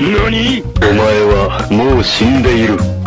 何？お前はもう死んでいる。